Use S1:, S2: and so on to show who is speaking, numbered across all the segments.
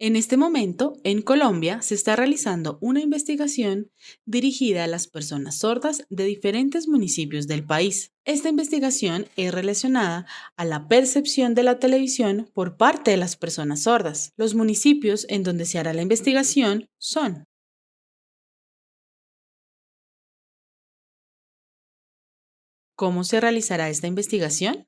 S1: En este momento, en Colombia, se está realizando una investigación dirigida a las personas sordas de diferentes municipios del país. Esta investigación es relacionada a la percepción de la televisión por parte de las personas sordas. Los municipios en donde se hará la investigación son ¿Cómo se realizará esta investigación?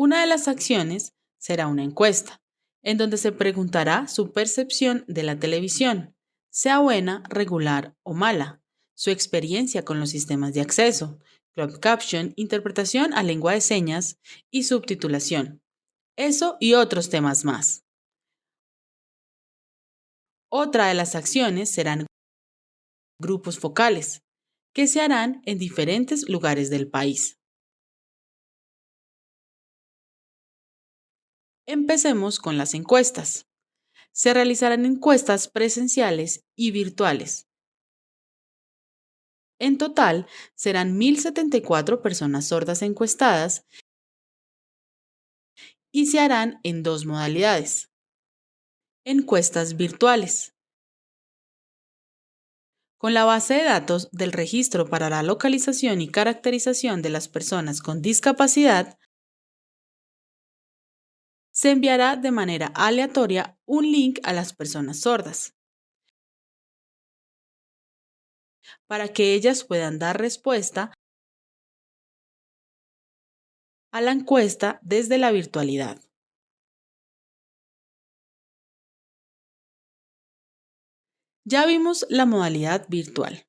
S1: Una de las acciones será una encuesta, en donde se preguntará su percepción de la televisión, sea buena, regular o mala, su experiencia con los sistemas de acceso, club caption, interpretación a lengua de señas y subtitulación. Eso y otros temas más. Otra de las acciones serán grupos focales, que se harán en diferentes lugares del país. Empecemos con las encuestas. Se realizarán encuestas presenciales y virtuales. En total, serán 1.074 personas sordas encuestadas y se harán en dos modalidades. Encuestas virtuales. Con la base de datos del Registro para la Localización y Caracterización de las Personas con Discapacidad, se enviará de manera aleatoria un link a las personas sordas para que ellas puedan dar respuesta a la encuesta desde la virtualidad. Ya vimos la modalidad virtual.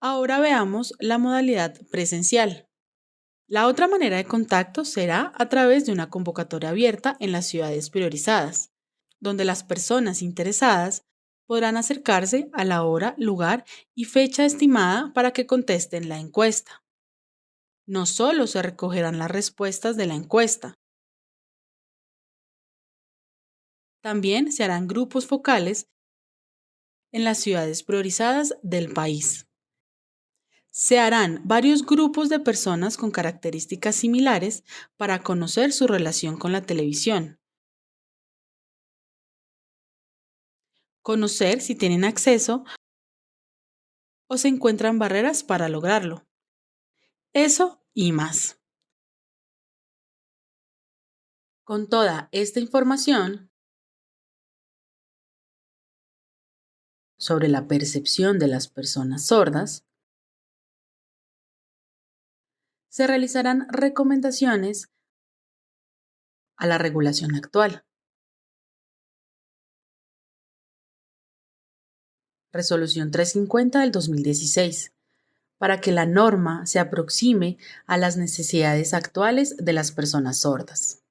S1: Ahora veamos la modalidad presencial. La otra manera de contacto será a través de una convocatoria abierta en las ciudades priorizadas, donde las personas interesadas podrán acercarse a la hora, lugar y fecha estimada para que contesten la encuesta. No solo se recogerán las respuestas de la encuesta, también se harán grupos focales en las ciudades priorizadas del país. Se harán varios grupos de personas con características similares para conocer su relación con la televisión. Conocer si tienen acceso o se encuentran barreras para lograrlo. Eso y más. Con toda esta información sobre la percepción de las personas sordas, se realizarán recomendaciones a la regulación actual. Resolución 350 del 2016, para que la norma se aproxime a las necesidades actuales de las personas sordas.